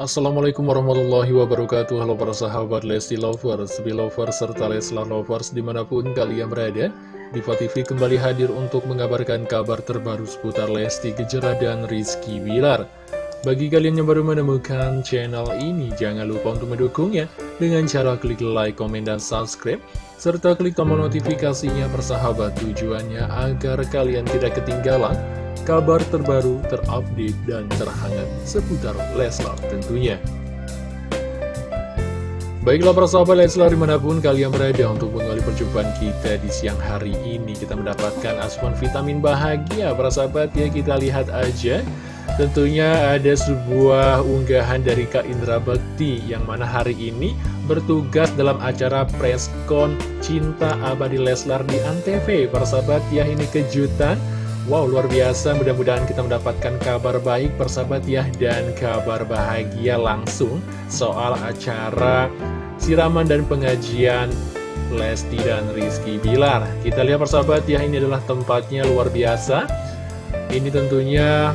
Assalamualaikum warahmatullahi wabarakatuh. Halo para sahabat Lesti Lovers, Belovers, serta Leslar Lovers di mana pun kalian berada Diva TV kembali hadir untuk mengabarkan kabar terbaru seputar Lesti Kejora dan Rizky Bilar. Bagi kalian yang baru menemukan channel ini, jangan lupa untuk mendukungnya Dengan cara klik like, komen, dan subscribe Serta klik tombol notifikasinya persahabat tujuannya agar kalian tidak ketinggalan kabar terbaru, terupdate, dan terhangat seputar Leslar tentunya. Baiklah para sahabat Leslar di mana pun kalian berada untuk mengawali perjumpaan kita di siang hari ini Kita mendapatkan asupan vitamin bahagia para sahabat ya kita lihat aja. Tentunya ada sebuah unggahan dari Kak Indra Bekti Yang mana hari ini bertugas dalam acara preskon Cinta Abadi Leslar di Antv. Para sahabat ya ini kejutan Wow, luar biasa. Mudah-mudahan kita mendapatkan kabar baik, persahabat ya, dan kabar bahagia langsung soal acara siraman dan pengajian Lesti dan Rizky Bilar. Kita lihat persahabat ya, ini adalah tempatnya luar biasa. Ini tentunya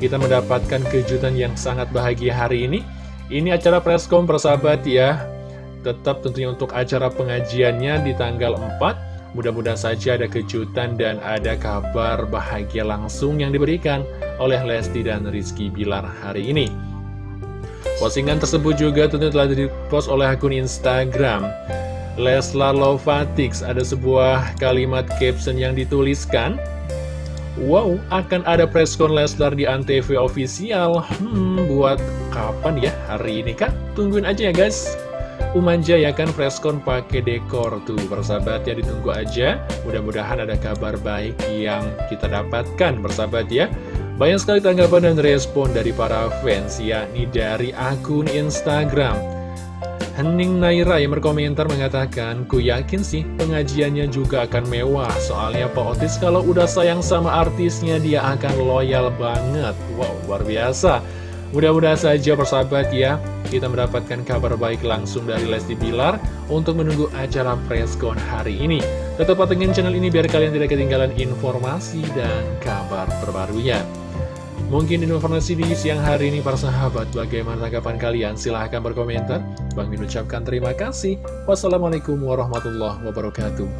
kita mendapatkan kejutan yang sangat bahagia hari ini. Ini acara presscom persahabat ya. Tetap tentunya untuk acara pengajiannya di tanggal 4 Mudah-mudahan saja ada kejutan dan ada kabar bahagia langsung yang diberikan oleh Lesti dan Rizky Bilar hari ini. Postingan tersebut juga tentu telah dipost oleh akun Instagram Leslar Lovatix. Ada sebuah kalimat caption yang dituliskan, Wow, akan ada preskon Leslar di Antv official. Hmm, buat kapan ya? Hari ini kan? Tungguin aja ya guys. Umanja ya kan preskon pakai dekor tuh. Persahabat ya ditunggu aja. Mudah-mudahan ada kabar baik yang kita dapatkan persahabat ya. Banyak sekali tanggapan dan respon dari para fans yakni dari akun Instagram. Hening Naira yang berkomentar mengatakan, Ku yakin sih pengajiannya juga akan mewah, soalnya Pak Otis kalau udah sayang sama artisnya dia akan loyal banget. Wow, luar biasa. Mudah-mudahan saja persahabat ya, kita mendapatkan kabar baik langsung dari Lesti Bilar untuk menunggu acara preskon hari ini. Tetap pantengin channel ini biar kalian tidak ketinggalan informasi dan kabar terbarunya. Mungkin informasi di siang hari ini para sahabat, bagaimana tanggapan kalian? Silahkan berkomentar. Bang Min ucapkan terima kasih. Wassalamualaikum warahmatullahi wabarakatuh.